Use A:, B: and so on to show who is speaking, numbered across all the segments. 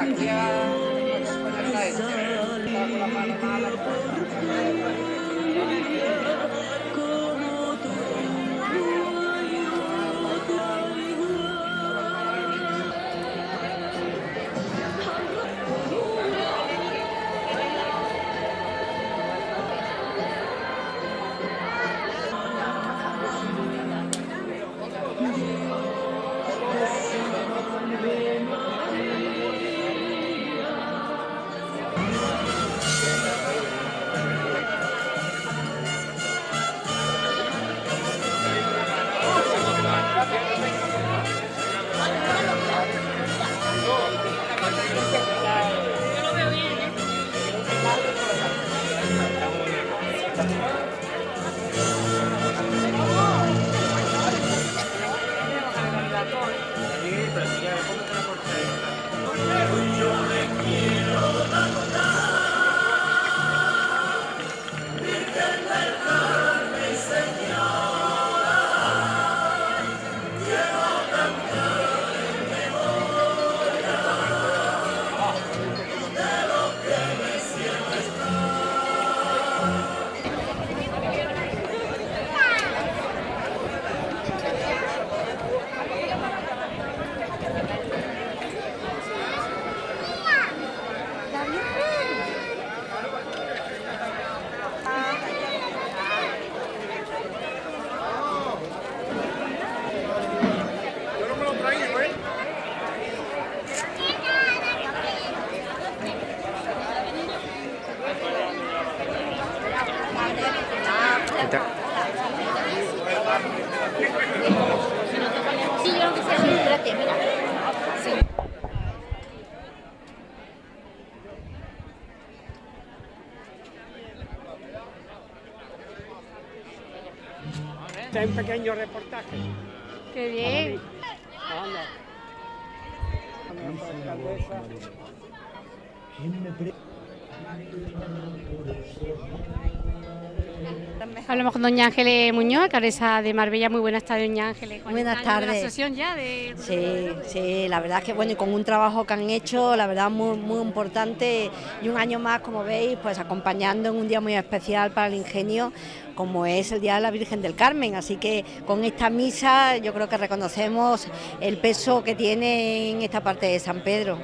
A: Sí,
B: un pequeño reportaje.
A: Qué bien.
B: Anda.
A: Hablamos con doña Ángeles Muñoz, alcaldesa de Marbella. Muy buenas tardes, doña Ángeles.
C: Buenas
A: la
C: tardes.
A: asociación ya de...
C: Sí, sí, la verdad es que bueno, y con un trabajo que han hecho, la verdad muy, muy importante y un año más, como veis, pues acompañando en un día muy especial para el ingenio, como es el Día de la Virgen del Carmen. Así que con esta misa yo creo que reconocemos el peso que tiene en esta parte de San Pedro.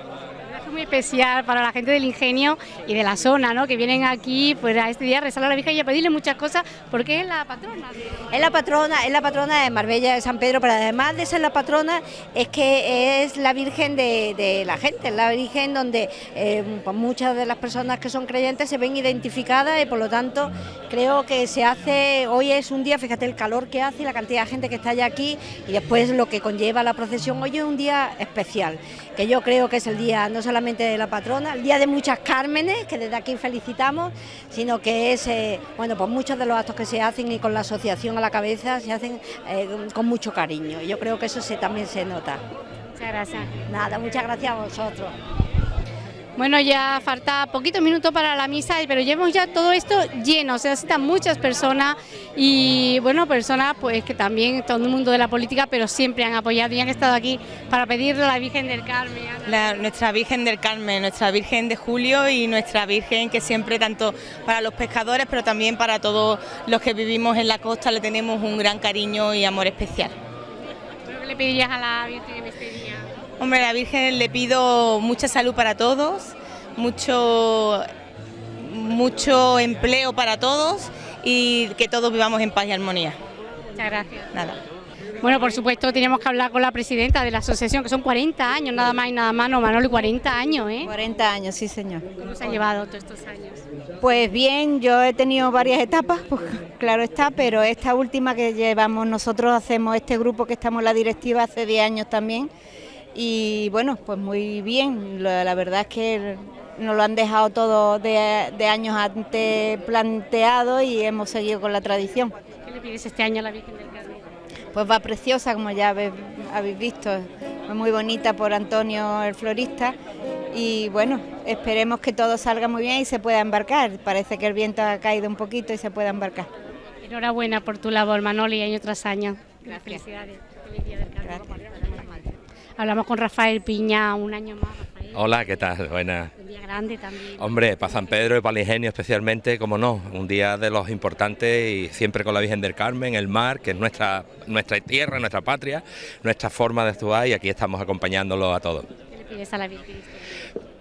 A: Es muy especial para la gente del ingenio y de la zona, ¿no? Que vienen aquí pues, a este día a rezar a la Virgen y a pedirle muchas cosas porque es la patrona.
C: Es la patrona, es la patrona de Marbella de San Pedro, pero además de ser la patrona, es que es la Virgen de, la gente, es la Virgen donde eh, pues muchas de las personas que son creyentes se ven identificadas y por lo tanto creo que se hace, hoy es un día, fíjate el calor que hace y la cantidad de gente que está ya aquí y después lo que conlleva la procesión, hoy es un día especial, que yo creo que es el día no solamente de la patrona, el día de muchas Cármenes, que desde aquí felicitamos, sino que es, eh, bueno, pues muchos de los actos que se hacen y con la asociación a la cabeza se hacen eh, con mucho cariño. Yo creo que eso se, también se nota.
A: Muchas gracias.
C: Nada, muchas gracias a vosotros.
A: Bueno, ya falta poquito minuto para la misa, pero llevamos ya todo esto lleno, se necesitan muchas personas y, bueno, personas pues que también, todo el mundo de la política, pero siempre han apoyado y han estado aquí para pedirle a la Virgen del Carmen.
D: La- nuestra Virgen del Carmen, nuestra Virgen de Julio y nuestra Virgen que siempre tanto para los pescadores pero también para todos los que vivimos en la costa le tenemos un gran cariño y amor especial.
A: ¿Qué le pedirías a la Virgen en este día?
D: Hombre, a la Virgen le pido mucha salud para todos, mucho, mucho empleo para todos y que todos vivamos en paz y armonía.
A: Muchas gracias.
D: Nada.
A: Bueno, por supuesto, teníamos que hablar con la presidenta de la asociación, que son 40 años, nada más y nada menos, Manoli, 40 años, ¿eh?
E: 40 años, sí señor.
A: ¿Cómo se ha llevado todos estos años?
E: Pues bien, yo he tenido varias etapas, pues claro está, pero esta última que llevamos nosotros, hacemos este grupo que estamos en la directiva hace 10 años también. Y bueno, pues muy bien, la, la verdad es que nos lo han dejado todo de, de años antes planteado y hemos seguido con la tradición.
A: ¿Qué le pides este año a la Virgen del Carmen?
E: Pues va preciosa, como ya habéis, habéis visto, muy bonita por Antonio el florista y bueno, esperemos que todo salga muy bien y se pueda embarcar. Parece que el viento ha caído un poquito y se pueda embarcar.
A: Enhorabuena por tu labor, Manoli, año tras año. Felicidades. Feliz Día del Carmen. Hablamos con Rafael Piña un año más. Rafael.
F: Hola, ¿qué tal? Buenas.
A: Un día grande también.
F: Hombre, para San Pedro y para el Ingenio especialmente, como no, un día de los importantes y siempre con la Virgen del Carmen, el mar, que es nuestra, nuestra tierra, nuestra patria, nuestra forma de actuar y aquí estamos acompañándolo a todos.
A: ¿Qué le pides a la Virgen?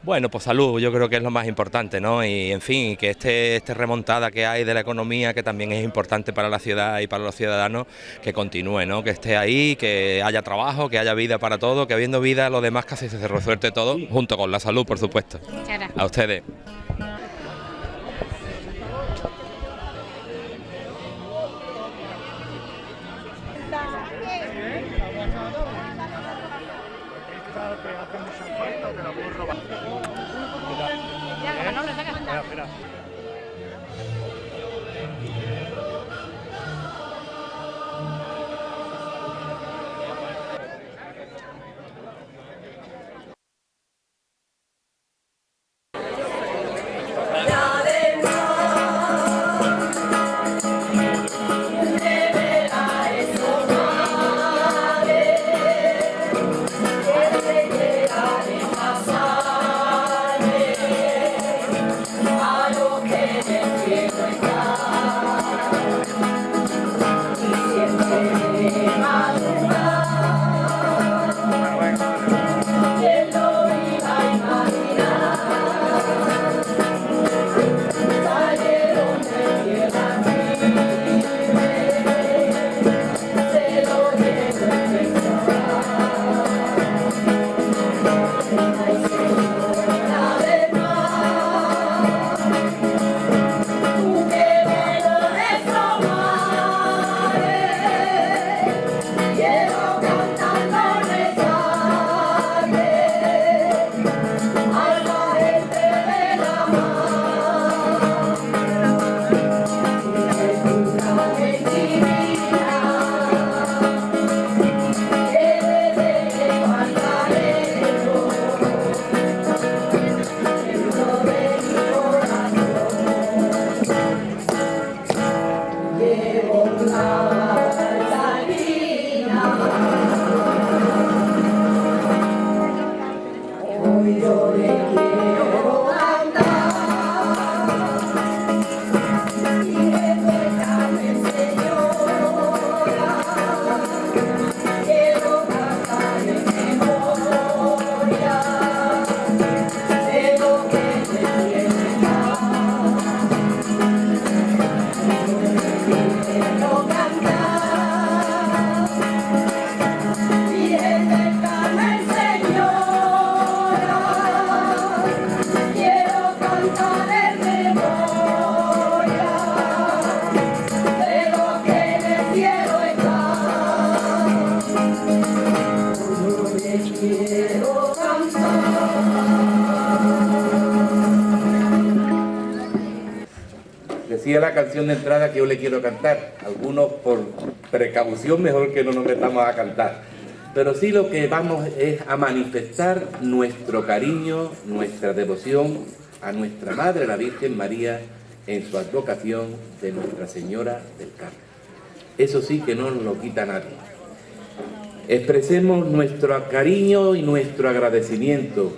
F: Bueno, pues salud, yo creo que es lo más importante, ¿no? Y en fin, que este, este remontada que hay de la economía, que también es importante para la ciudad y para los ciudadanos, que continúe, ¿no? Que esté ahí, que haya trabajo, que haya vida para todo, que habiendo vida lo demás casi se resuelve todo, junto con la salud, por supuesto.
A: Muchas gracias.
F: A ustedes.
G: Canción de entrada que yo le quiero cantar. Algunos por precaución mejor que no nos metamos a cantar. Pero sí lo que vamos es a manifestar nuestro cariño, nuestra devoción a nuestra Madre, la Virgen María, en su advocación de Nuestra Señora del Carmen. Eso sí que no nos lo quita nadie. Expresemos nuestro cariño y nuestro agradecimiento,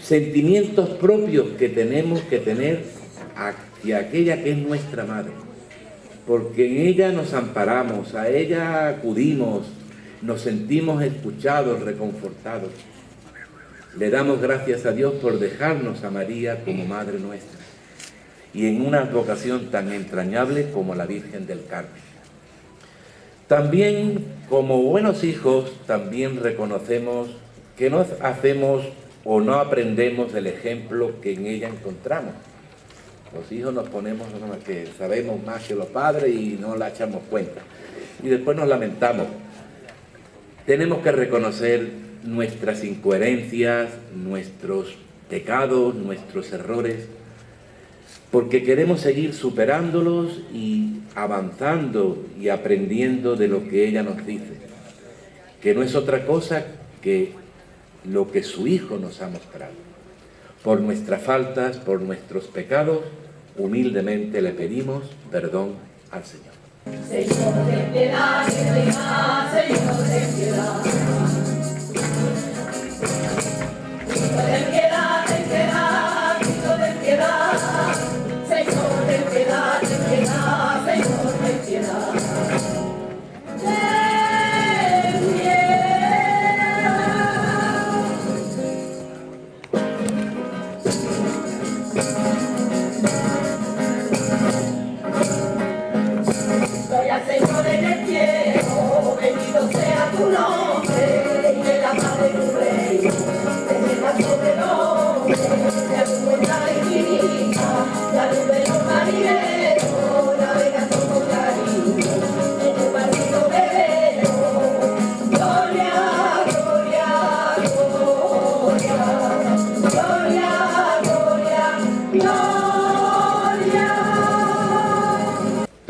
G: sentimientos propios que tenemos que tener hacia aquella que es nuestra Madre, porque en ella nos amparamos, a ella acudimos, nos sentimos escuchados, reconfortados. Le damos gracias a Dios por dejarnos a María como Madre nuestra y en una vocación tan entrañable como la Virgen del Carmen. También, como buenos hijos, también reconocemos que no hacemos o no aprendemos del ejemplo que en ella encontramos. Los hijos nos ponemos que sabemos más que los padres y no la echamos cuenta. Y después nos lamentamos. Tenemos que reconocer nuestras incoherencias, nuestros pecados, nuestros errores, porque queremos seguir superándolos y avanzando y aprendiendo de lo que ella nos dice, que no es otra cosa que lo que su Hijo nos ha mostrado. Por nuestras faltas, por nuestros pecados, humildemente le pedimos perdón al Señor.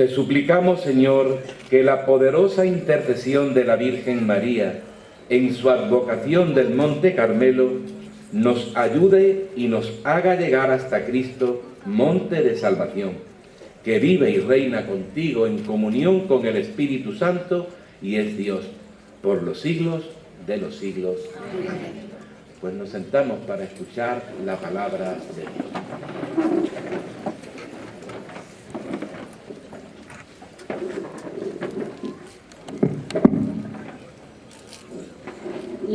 G: Te suplicamos, Señor, que la poderosa intercesión de la Virgen María en su advocación del Monte Carmelo nos ayude y nos haga llegar hasta Cristo, monte de salvación, que vive y reina contigo en comunión con el Espíritu Santo y es Dios por los siglos de los siglos. Pues nos sentamos para escuchar la palabra de Dios.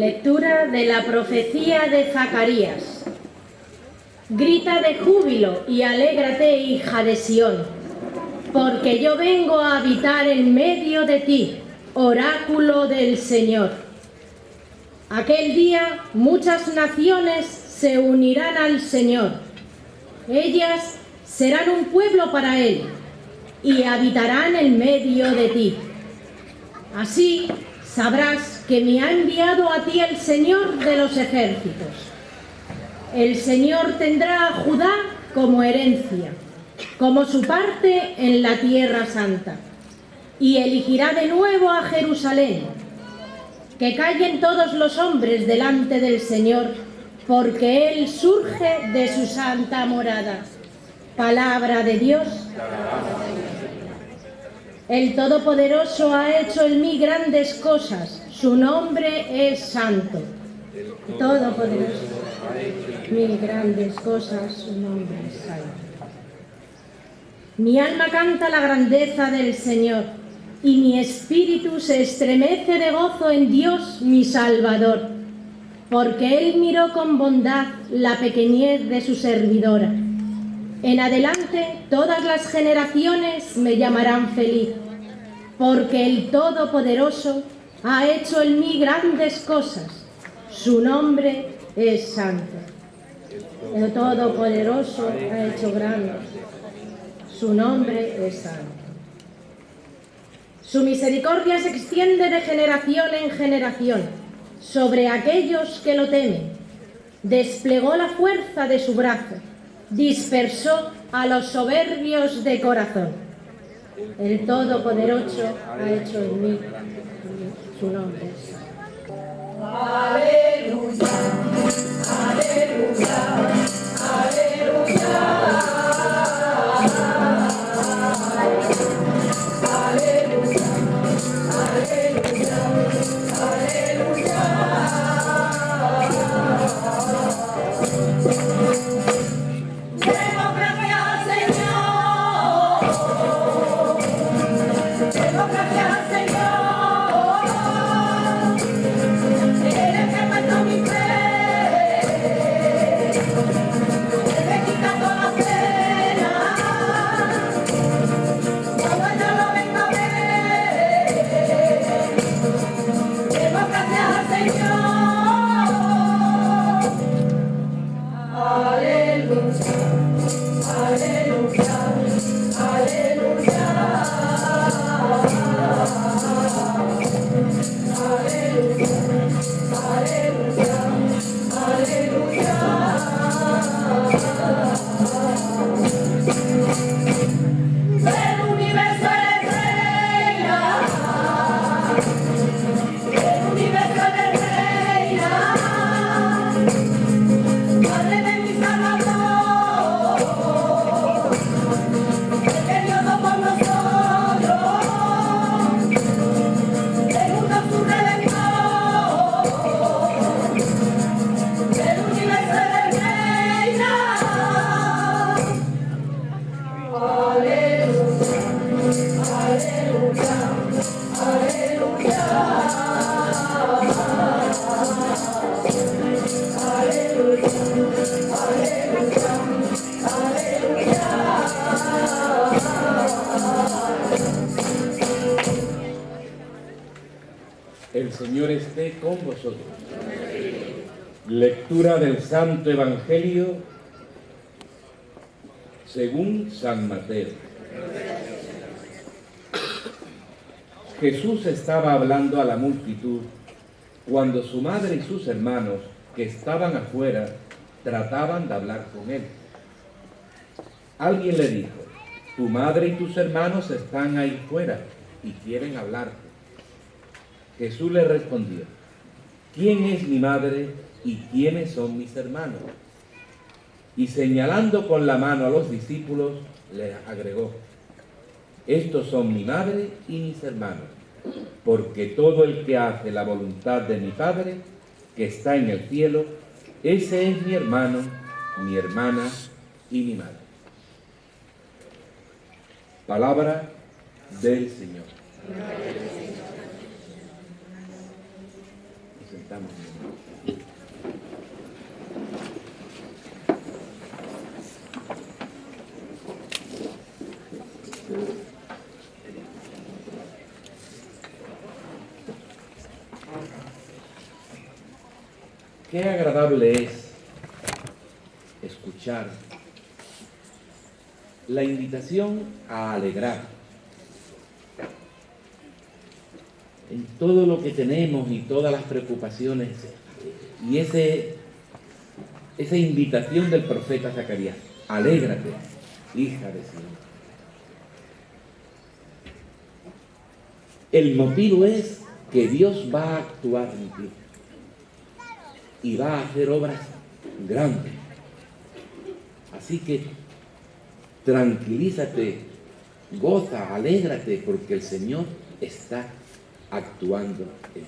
H: Lectura de la profecía de Zacarías. Grita de júbilo y alégrate, hija de Sión, porque yo vengo a habitar en medio de ti, oráculo del Señor. Aquel día muchas naciones se unirán al Señor. Ellas serán un pueblo para Él y habitarán en medio de ti. Así sabrás que me ha enviado a ti el Señor de los ejércitos. El Señor tendrá a Judá como herencia, como su parte en la tierra santa, y elegirá de nuevo a Jerusalén. Que callen todos los hombres delante del Señor, porque Él surge de su santa morada. Palabra de Dios. El Todopoderoso ha hecho en mí grandes cosas, su nombre es santo. Todopoderoso ha hecho en mí grandes cosas, su nombre es santo. Mi alma canta la grandeza del Señor, y mi espíritu se estremece de gozo en Dios mi Salvador, porque Él miró con bondad la pequeñez de su servidora. En adelante todas las generaciones me llamarán feliz, porque el Todopoderoso ha hecho en mí grandes cosas. Su nombre es santo. El Todopoderoso ha hecho grandes. Su nombre es santo. Su misericordia se extiende de generación en generación sobre aquellos que lo temen. Desplegó la fuerza de su brazo dispersó a los soberbios de corazón. El Todopoderoso ha hecho en mí su nombre. Aleluya, aleluya.
G: Del Santo Evangelio según San Mateo. Jesús estaba hablando a la multitud cuando su madre y sus hermanos que estaban afuera trataban de hablar con él. Alguien le dijo, tu madre y tus hermanos están ahí fuera y quieren hablarte. Jesús le respondió, ¿quién es mi madre y quiénes son mis hermanos? Y señalando con la mano a los discípulos, les agregó, estos son mi madre y mis hermanos, porque todo el que hace la voluntad de mi Padre, que está en el cielo, ese es mi hermano, mi hermana y mi madre. Palabra del Señor. Qué agradable es escuchar la invitación a alegrar en todo lo que tenemos y todas las preocupaciones y ese, esa invitación del profeta Zacarías, alégrate, hija de Sion. El motivo es que Dios va a actuar en ti y va a hacer obras grandes. Así que tranquilízate, goza, alégrate, porque el Señor está actuando en.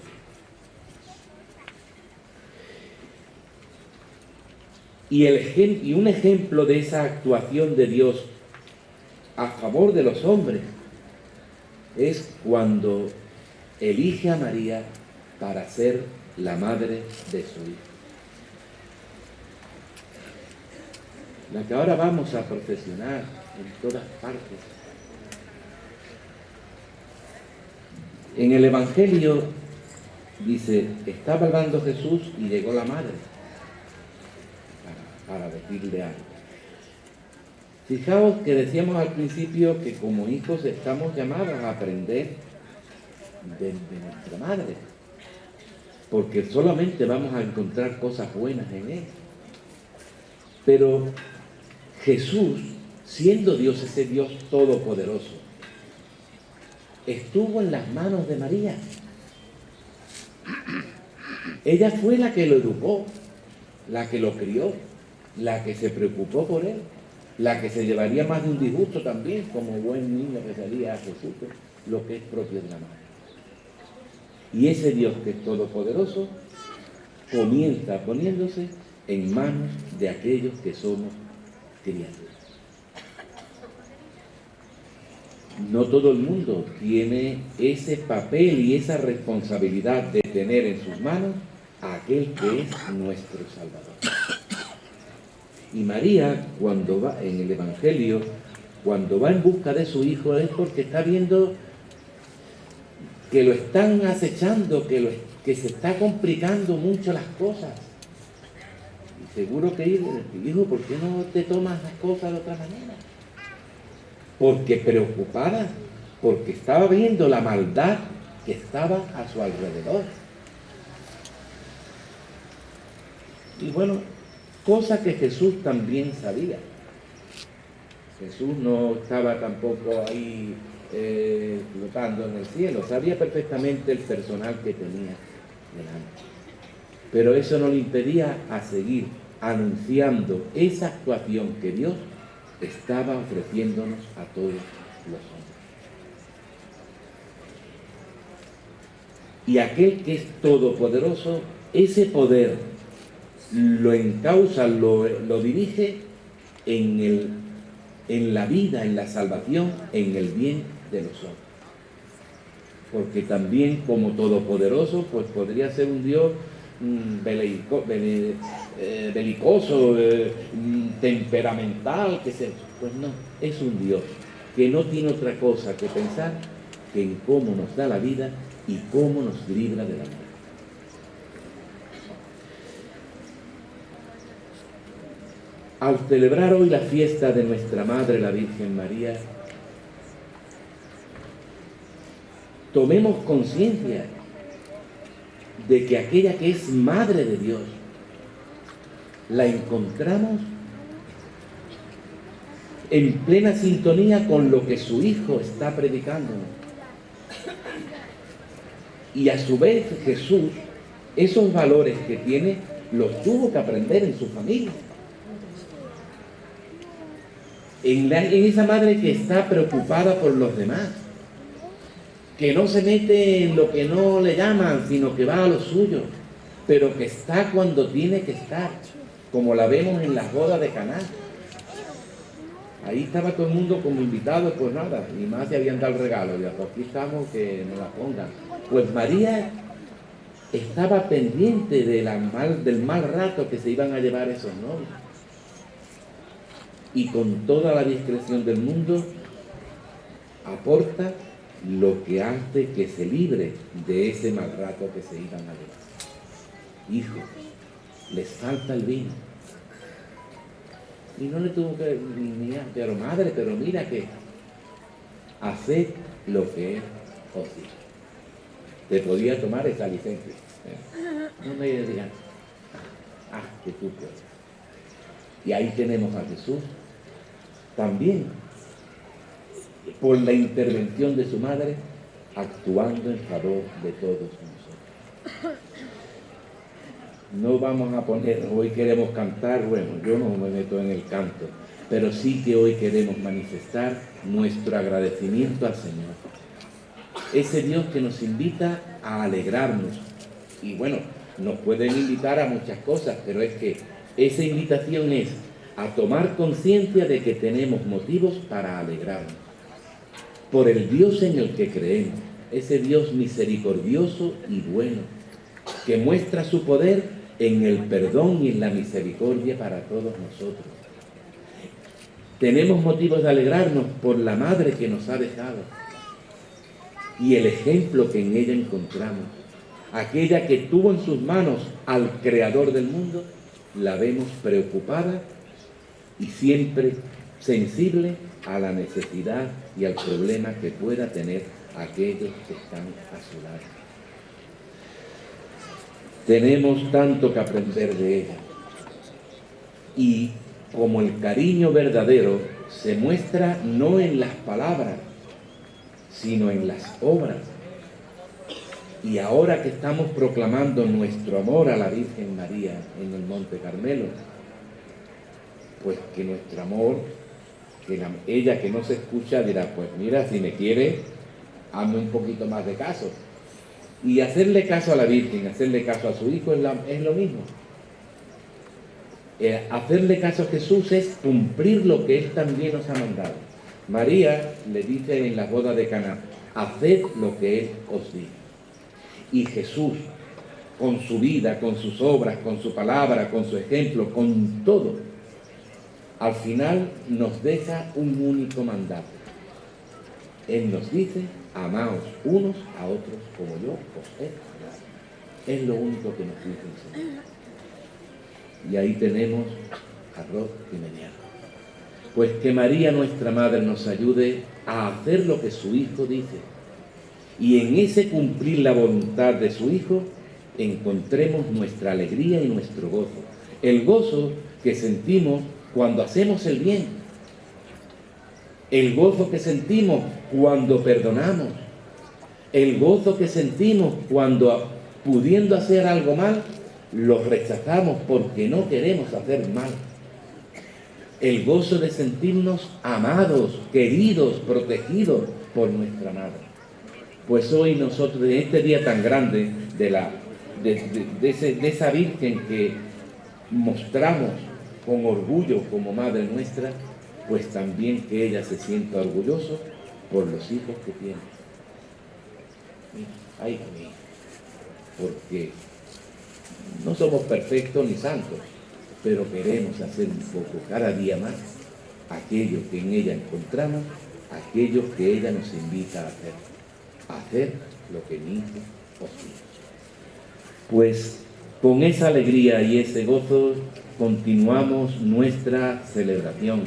G: Y, el, y un ejemplo de esa actuación de Dios a favor de los hombres es cuando elige a María para ser la madre de su hijo. La que ahora vamos a profesionar en todas partes. En el Evangelio dice, estaba hablando Jesús y llegó la madre para, para decirle algo. Fijaos que decíamos al principio que como hijos estamos llamados a aprender de, de nuestra madre porque solamente vamos a encontrar cosas buenas en Él. Pero Jesús, siendo Dios ese Dios todopoderoso, estuvo en las manos de María. Ella fue la que lo educó, la que lo crió, la que se preocupó por él, la que se llevaría más de un disgusto también, como buen niño que salía a Jesús, lo que es propio de la madre. Y ese Dios que es todopoderoso comienza poniéndose en manos de aquellos que somos criaturas. No todo el mundo tiene ese papel y esa responsabilidad de tener en sus manos a aquel que es nuestro Salvador. Y María, cuando va en el Evangelio, cuando va en busca de su hijo, es porque está viendo que lo están acechando, que, se está complicando mucho las cosas. Y seguro que hijo, ¿por qué no te tomas las cosas de otra manera? Porque preocupada, porque estaba viendo la maldad que estaba a su alrededor. Y bueno, cosa que Jesús también sabía. Jesús no estaba tampoco ahí eh, flotando en el cielo. Sabía perfectamente el personal que tenía delante. Pero eso no le impedía a seguir anunciando esa actuación que Dios estaba ofreciéndonos a todos los hombres. Y aquel que es todopoderoso, ese poder lo encausa, lo, lo dirige en, el, en la vida, en la salvación, en el bien de los hombres. Porque también como todopoderoso, pues podría ser un Dios mm, eh, belicoso, eh, mm, temperamental, que sea. Pues no, es un Dios que no tiene otra cosa que pensar que en cómo nos da la vida y cómo nos libra de la muerte. Al celebrar hoy la fiesta de nuestra Madre, la Virgen María, tomemos conciencia de que aquella que es madre de Dios, la encontramos en plena sintonía con lo que su hijo está predicando. Y a su vez Jesús, esos valores que tiene, los tuvo que aprender en su familia. En, esa madre que está preocupada por los demás, que no se mete en lo que no le llaman, sino que va a lo suyo, pero que está cuando tiene que estar, como la vemos en las bodas de Caná. Ahí estaba todo el mundo como invitado, pues nada, y más se habían dado el regalo, ya pues aquí estamos, que nos la pongan. Pues María estaba pendiente de mal, del mal rato que se iban a llevar esos novios. Y con toda la discreción del mundo, aporta lo que hace que se libre de ese mal rato que se iban a llevar. Hijo, les falta el vino. Y no le tuvo que ni pero madre, pero mira que hacer lo que es posible. Te podía tomar esa licencia. No me digan, ah, que tú puedes. Y ahí tenemos a Jesús también por la intervención de su madre, actuando en favor de todos nosotros. No vamos a poner, hoy queremos cantar, bueno, yo no me meto en el canto, pero sí que hoy queremos manifestar nuestro agradecimiento al Señor. Ese Dios que nos invita a alegrarnos. Y bueno, nos pueden invitar a muchas cosas, pero es que esa invitación es a tomar conciencia de que tenemos motivos para alegrarnos por el Dios en el que creemos, ese Dios misericordioso y bueno, que muestra su poder en el perdón y en la misericordia para todos nosotros. Tenemos motivos de alegrarnos por la madre que nos ha dejado y el ejemplo que en ella encontramos. Aquella que tuvo en sus manos al Creador del mundo, la vemos preocupada y siempre sensible a la necesidad y al problema que pueda tener aquellos que están a su lado. Tenemos tanto que aprender de ella. Y como el cariño verdadero se muestra no en las palabras, sino en las obras. Y ahora que estamos proclamando nuestro amor a la Virgen María en el Monte Carmelo, pues que nuestro amor que ella que no se escucha dirá, pues mira, si me quiere, hazme un poquito más de caso. Y hacerle caso a la Virgen, hacerle caso a su Hijo es, lo mismo. Eh, hacerle caso a Jesús es cumplir lo que Él también nos ha mandado. María le dice en la boda de Caná, haced lo que Él os diga. Y Jesús, con su vida, con sus obras, con su palabra, con su ejemplo, con todo, al final nos deja un único mandato. Él nos dice, amaos unos a otros como yo os he Es lo único que nos dice el Señor. Y ahí tenemos arroz y meneado. Pues que María nuestra Madre nos ayude a hacer lo que su Hijo dice. Y en ese cumplir la voluntad de su Hijo, encontremos nuestra alegría y nuestro gozo. El gozo que sentimos cuando hacemos el bien, el gozo que sentimos cuando perdonamos, el gozo que sentimos cuando pudiendo hacer algo mal, lo rechazamos porque no queremos hacer mal. El gozo de sentirnos amados, queridos, protegidos por nuestra madre. Pues hoy nosotros, en este día tan grande de, la, de esa Virgen que mostramos con orgullo como madre nuestra, pues también que ella se sienta orgulloso por los hijos que tiene. Ay, porque no somos perfectos ni santos, pero queremos hacer un poco cada día más aquello que en ella encontramos, aquello que ella nos invita a hacer, hacer lo que hijo os Pues con esa alegría y ese gozo continuamos nuestra celebración,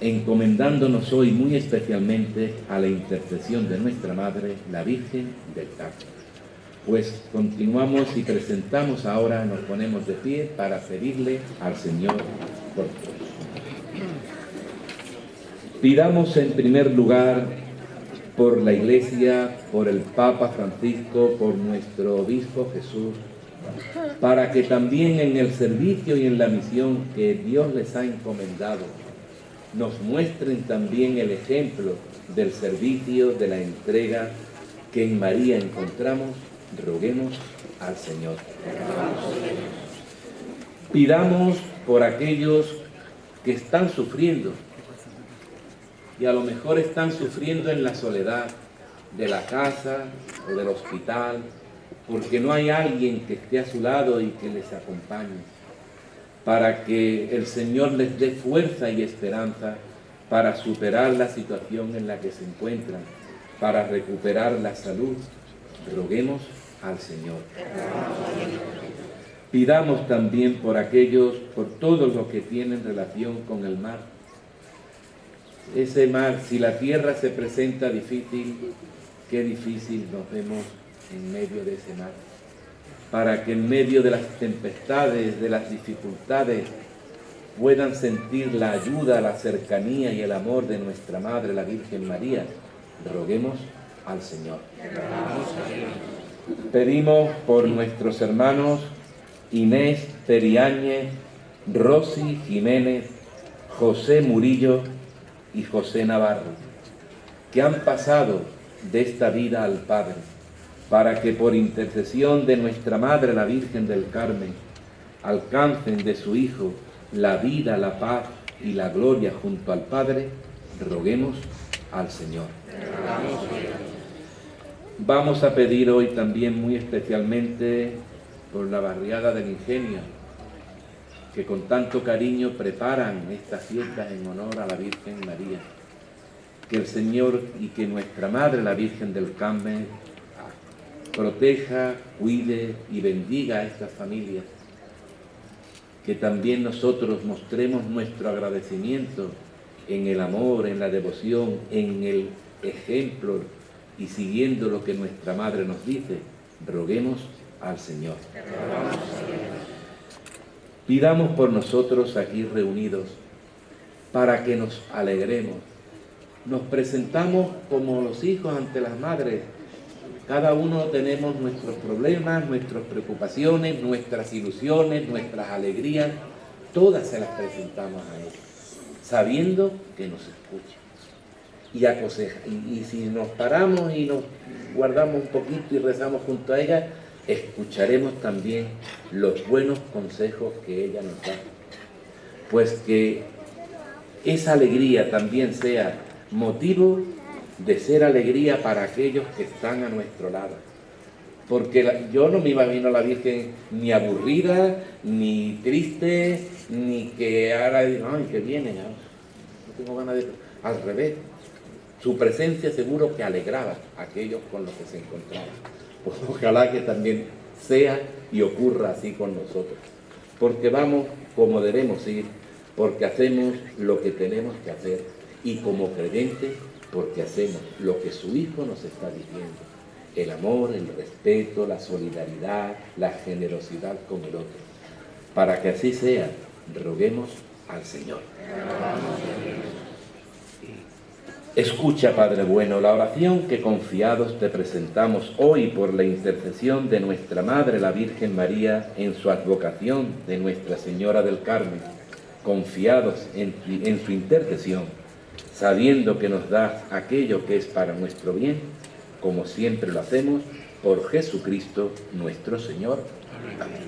G: encomendándonos hoy muy especialmente a la intercesión de nuestra Madre, la Virgen del Carmen. Pues continuamos y presentamos ahora, nos ponemos de pie para pedirle al Señor por todos. Pidamos en primer lugar por la Iglesia, por el Papa Francisco, por nuestro Obispo Jesús, para que también en el servicio y en la misión que Dios les ha encomendado, nos muestren también el ejemplo del servicio, de la entrega que en María encontramos, roguemos al Señor. Pidamos por aquellos que están sufriendo y a lo mejor están sufriendo en la soledad de la casa o del hospital porque no hay alguien que esté a su lado y que les acompañe para que el Señor les dé fuerza y esperanza para superar la situación en la que se encuentran, para recuperar la salud. Roguemos al Señor. Pidamos también por aquellos, por todos los que tienen relación con el mar. Ese mar, si la tierra se presenta difícil, qué difícil nos vemos en medio de ese mar. Para que en medio de las tempestades, de las dificultades, puedan sentir la ayuda, la cercanía y el amor de nuestra Madre, la Virgen María. Roguemos al Señor. Pedimos por nuestros hermanos Inés Periáñez, Rosy Jiménez, José Murillo y José Navarro, que han pasado de esta vida al Padre, para que por intercesión de nuestra Madre la Virgen del Carmen alcancen de su Hijo la vida, la paz y la gloria junto al Padre, roguemos al Señor. Vamos a pedir hoy también muy especialmente por la barriada del Ingenio, que con tanto cariño preparan estas fiestas en honor a la Virgen María. Que el Señor y que nuestra Madre, la Virgen del Carmen, proteja, cuide y bendiga a estas familias que también nosotros mostremos nuestro agradecimiento en el amor, en la devoción, en el ejemplo y siguiendo lo que nuestra Madre nos dice, roguemos al Señor. Pidamos por nosotros aquí reunidos para que nos alegremos. Nos presentamos como los hijos ante las madres cada uno tenemos nuestros problemas, nuestras preocupaciones, nuestras ilusiones, nuestras alegrías, todas se las presentamos a Él, sabiendo que nos escucha y aconseja. Y, si nos paramos y nos guardamos un poquito y rezamos junto a ella, escucharemos también los buenos consejos que ella nos da. Pues que esa alegría también sea motivo de ser alegría para aquellos que están a nuestro lado. Porque yo no me imagino a la Virgen ni aburrida, ni triste, ni que ahora, ay, que viene, no tengo ganas de... Al revés, su presencia seguro que alegraba a aquellos con los que se encontraban. Pues ojalá que también sea y ocurra así con nosotros. Porque vamos como debemos ir, porque hacemos lo que tenemos que hacer y como creyentes porque hacemos lo que su Hijo nos está diciendo, el amor, el respeto, la solidaridad, la generosidad con el otro. Para que así sea, roguemos al Señor. Escucha, Padre bueno, la oración que confiados te presentamos hoy por la intercesión de nuestra Madre, la Virgen María, en su advocación de Nuestra Señora del Carmen, confiados en, en su intercesión sabiendo que nos da aquello que es para nuestro bien, como siempre lo hacemos, por Jesucristo nuestro Señor. Amén.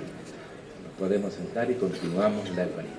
G: Nos podemos sentar y continuamos la Eucaristía.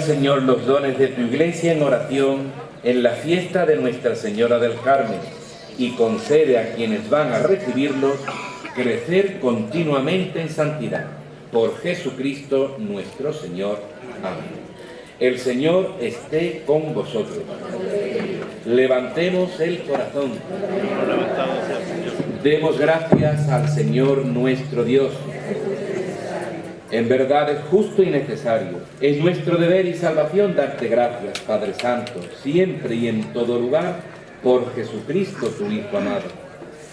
G: Señor, los dones de tu iglesia en oración en la fiesta de Nuestra Señora del Carmen y concede a quienes van a recibirlos crecer continuamente en santidad. Por Jesucristo nuestro Señor. Amén. El Señor esté con vosotros. Levantemos el corazón. Demos gracias al Señor nuestro Dios. En verdad es justo y necesario. Es nuestro deber y salvación darte gracias, Padre Santo, siempre y en todo lugar, por Jesucristo, tu Hijo amado.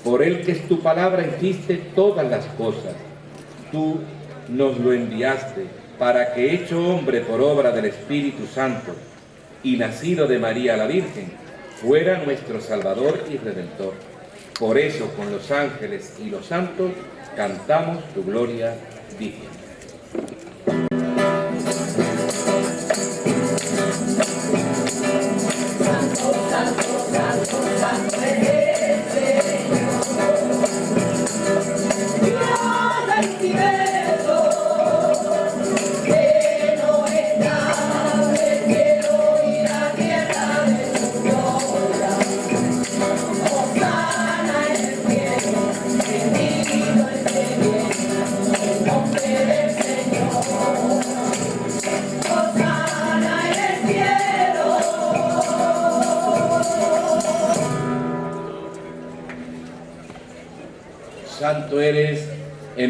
G: Por Él que es tu palabra hiciste todas las cosas. Tú nos lo enviaste para que, hecho hombre por obra del Espíritu Santo y nacido de María la Virgen, fuera nuestro Salvador y Redentor. Por eso, con los ángeles y los santos, cantamos tu gloria diciendo.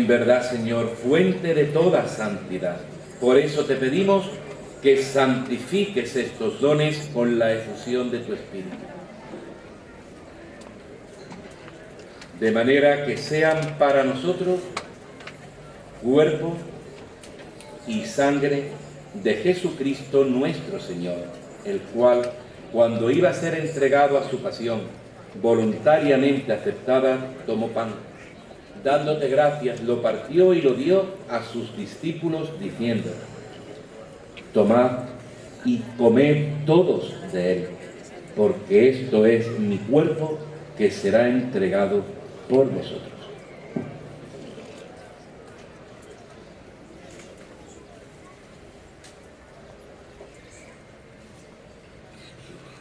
G: Verdad, Señor, fuente de toda santidad. Por eso te pedimos que santifiques estos dones con la efusión de tu Espíritu. De manera que sean para nosotros cuerpo y sangre de Jesucristo nuestro Señor, el cual, cuando iba a ser entregado a su pasión, voluntariamente aceptada, tomó pan dándote gracias, lo partió y lo dio a sus discípulos diciendo, tomad y comed todos de él, porque esto es mi cuerpo que será entregado por vosotros.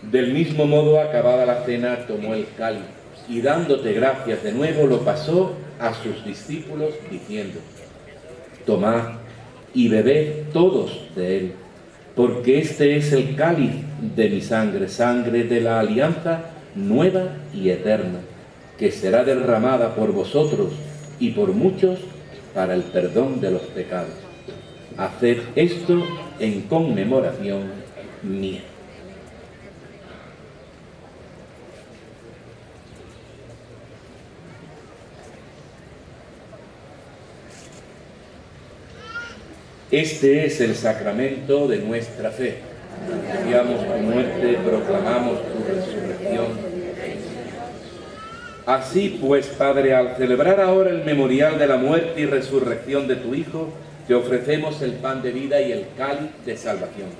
G: Del mismo modo, acabada la cena, tomó el cáliz y dándote gracias de nuevo, lo pasó a sus discípulos diciendo, tomad y bebed todos de él, porque este es el cáliz de mi sangre, sangre de la alianza nueva y eterna, que será derramada por vosotros y por muchos para el perdón de los pecados. Haced esto en conmemoración mía. Este es el sacramento de nuestra fe. Anunciamos tu muerte, proclamamos tu resurrección. Así pues, Padre, al celebrar ahora el memorial de la muerte y resurrección de tu Hijo, te ofrecemos el pan de vida y el cáliz de salvación.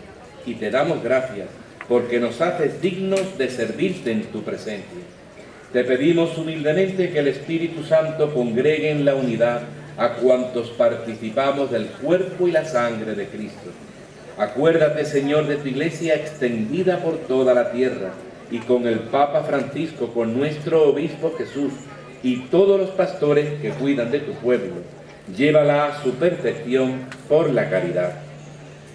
G: Y te damos gracias porque nos haces dignos de servirte en tu presencia. Te pedimos humildemente que el Espíritu Santo congregue en la unidad a cuantos participamos del cuerpo y la sangre de Cristo. Acuérdate, Señor, de tu iglesia extendida por toda la tierra y con el Papa Francisco, con nuestro obispo Jesús y todos los pastores que cuidan de tu pueblo. Llévala a su perfección por la caridad.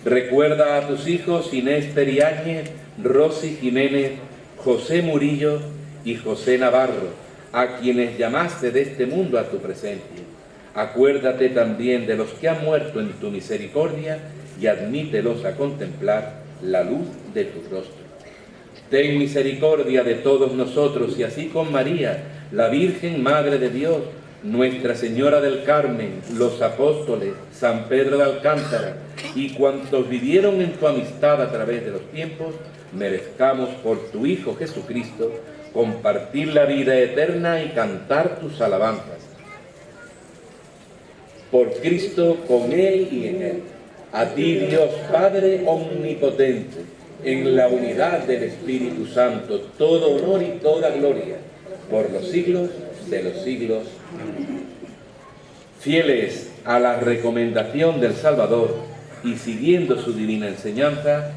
G: Recuerda a tus hijos Inés Periáñez, Rosy Jiménez, José Murillo y José Navarro, a quienes llamaste de este mundo a tu presencia Acuérdate también de los que han muerto en tu misericordia y admítelos a contemplar la luz de tu rostro. Ten misericordia de todos nosotros y así con María, la Virgen Madre de Dios, Nuestra Señora del Carmen, los apóstoles, San Pedro de Alcántara y cuantos vivieron en tu amistad a través de los tiempos, merezcamos por tu Hijo Jesucristo compartir la vida eterna y cantar tus alabanzas por Cristo, con Él y en Él. A ti Dios Padre Omnipotente, en la unidad del Espíritu Santo, todo honor y toda gloria, por los siglos de los siglos. Fieles a la recomendación del Salvador,
F: y siguiendo su divina enseñanza,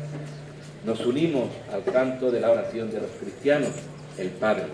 F: nos unimos al canto de la oración de los cristianos, el Padre.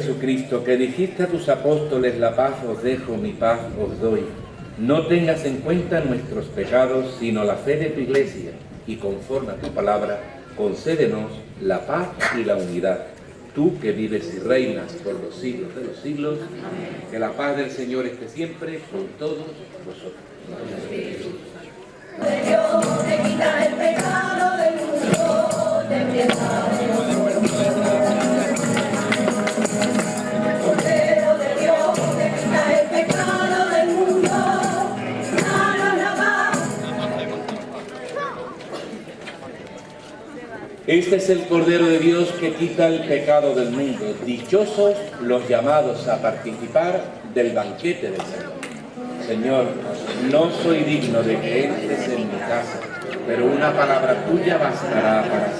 F: Jesucristo, que dijiste a tus apóstoles, la paz os dejo, mi paz os doy. No tengas en cuenta nuestros pecados, sino la fe de tu iglesia, y conforme a tu palabra, concédenos la paz y la unidad. Tú que vives y reinas por los siglos de los siglos, que la paz del Señor esté siempre con todos vosotros. Este es el Cordero de Dios que quita el pecado del mundo. Dichosos los llamados a participar del banquete del Señor. Señor, no soy digno de que entres en mi casa, pero una palabra tuya bastará para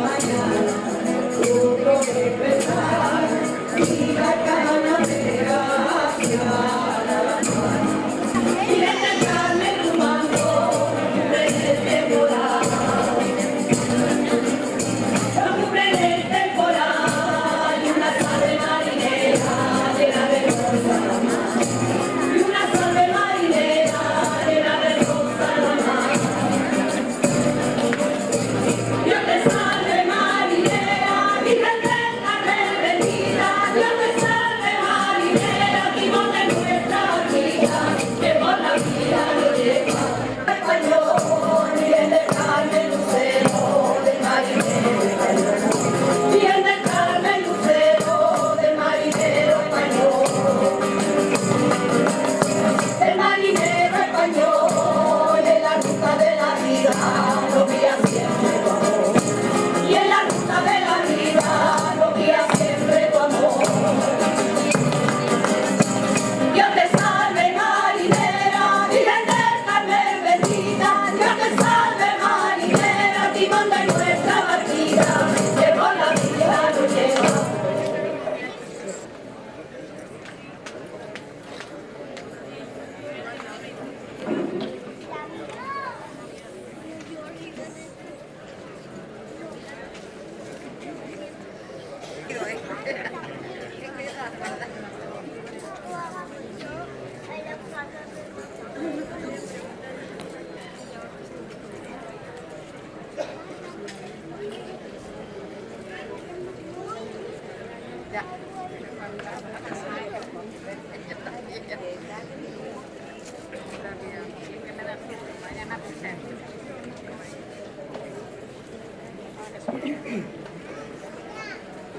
F: Mañana.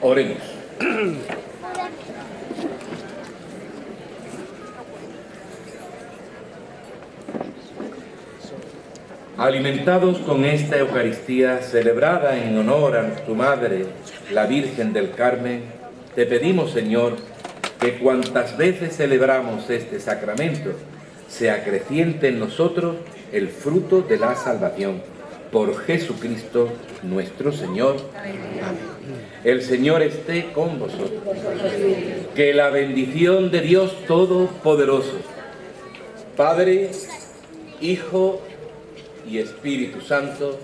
G: Oremos. Alimentados con esta Eucaristía celebrada en honor a tu Madre, la Virgen del Carmen, te pedimos, Señor, que cuantas veces celebramos este sacramento, se acreciente en nosotros el fruto de la salvación. Por Jesucristo nuestro Señor. Amén. El Señor esté con vosotros. Que la bendición de Dios Todopoderoso, Padre, Hijo y Espíritu Santo,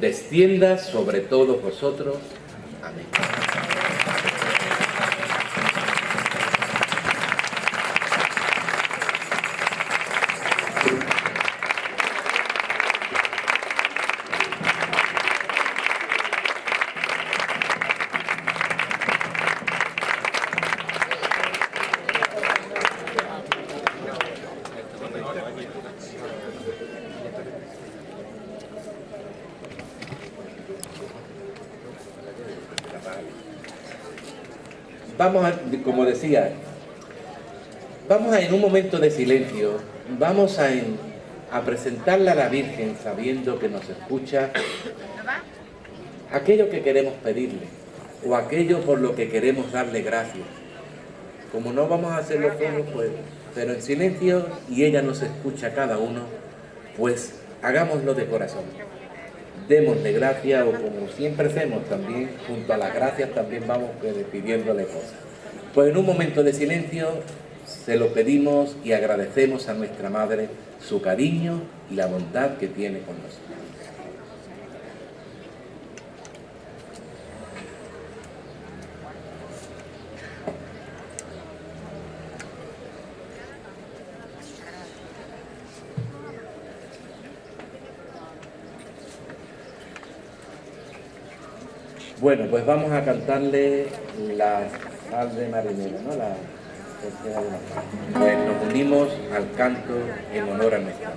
G: descienda sobre todos vosotros. Amén. Decía, vamos a en un momento de silencio, vamos a, en- a presentarle a la Virgen sabiendo que nos escucha aquello que queremos pedirle o aquello por lo que queremos darle gracias. Como no vamos a hacerlo todos, pues, pero en silencio y ella nos escucha cada uno, pues hagámoslo de corazón. Démosle gracias o como siempre hacemos también, junto a las gracias también vamos eh, pidiéndole cosas. Pues en un momento de silencio se lo pedimos y agradecemos a nuestra Madre su cariño y la bondad que tiene con nosotros. Bueno, pues vamos a cantarle la sal de marinera, ¿no? La. Pues nos unimos al canto en honor a nuestra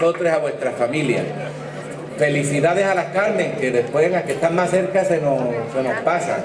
G: a vuestras familias. Felicidades a las Carmen, que después las que están más cerca se nos, se nos pasan.